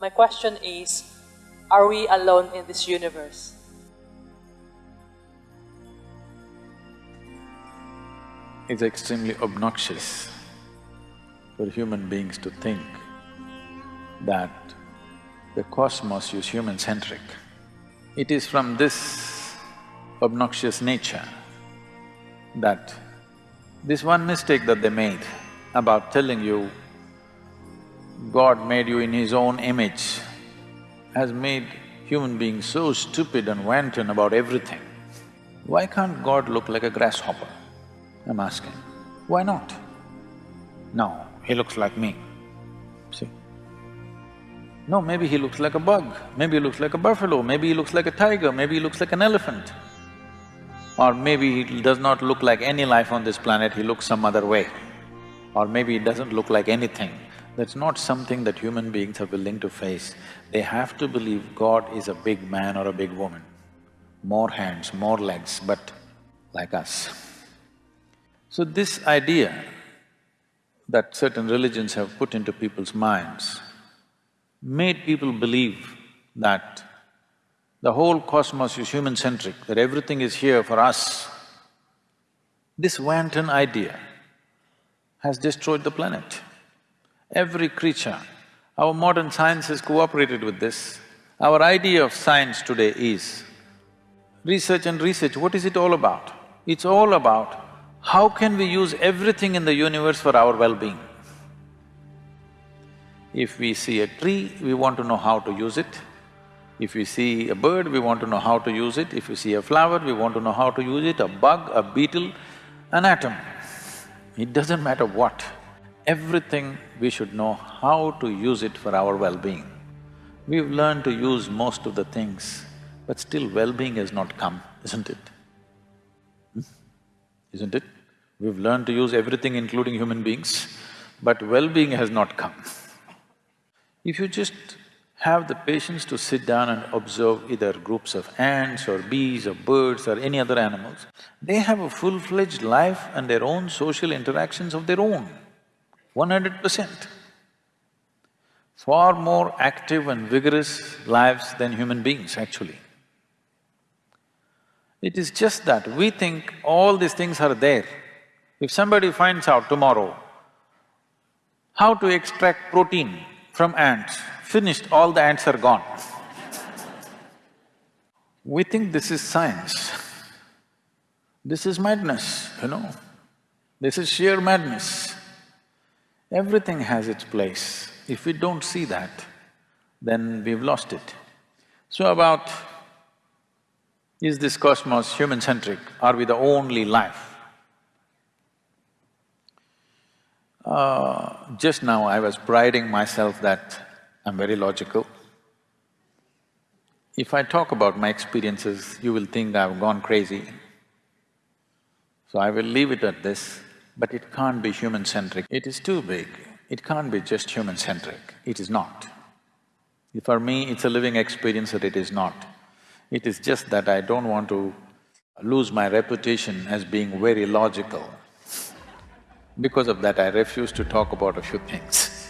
My question is, are we alone in this universe? It's extremely obnoxious for human beings to think that the cosmos is human-centric. It is from this obnoxious nature that this one mistake that they made about telling you God made you in His own image has made human beings so stupid and wanton about everything. Why can't God look like a grasshopper? I'm asking. Why not? No, he looks like me. See? No, maybe he looks like a bug, maybe he looks like a buffalo, maybe he looks like a tiger, maybe he looks like an elephant. Or maybe he does not look like any life on this planet, he looks some other way. Or maybe he doesn't look like anything. That's not something that human beings are willing to face. They have to believe God is a big man or a big woman. More hands, more legs, but like us. So this idea that certain religions have put into people's minds made people believe that the whole cosmos is human-centric, that everything is here for us. This wanton idea has destroyed the planet every creature. Our modern science has cooperated with this. Our idea of science today is research and research, what is it all about? It's all about how can we use everything in the universe for our well-being. If we see a tree, we want to know how to use it. If we see a bird, we want to know how to use it. If we see a flower, we want to know how to use it, a bug, a beetle, an atom. It doesn't matter what everything we should know how to use it for our well-being. We've learned to use most of the things, but still well-being has not come, isn't it? Hmm? Isn't it? We've learned to use everything including human beings, but well-being has not come. If you just have the patience to sit down and observe either groups of ants or bees or birds or any other animals, they have a full-fledged life and their own social interactions of their own one hundred percent. Far more active and vigorous lives than human beings actually. It is just that we think all these things are there. If somebody finds out tomorrow how to extract protein from ants, finished, all the ants are gone. we think this is science. This is madness, you know. This is sheer madness. Everything has its place. If we don't see that, then we've lost it. So about, is this cosmos human-centric? Are we the only life? Uh, just now I was priding myself that I'm very logical. If I talk about my experiences, you will think I've gone crazy. So I will leave it at this. But it can't be human-centric. It is too big. It can't be just human-centric. It is not. For me, it's a living experience that it is not. It is just that I don't want to lose my reputation as being very logical. Because of that, I refuse to talk about a few things.